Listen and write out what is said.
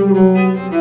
Música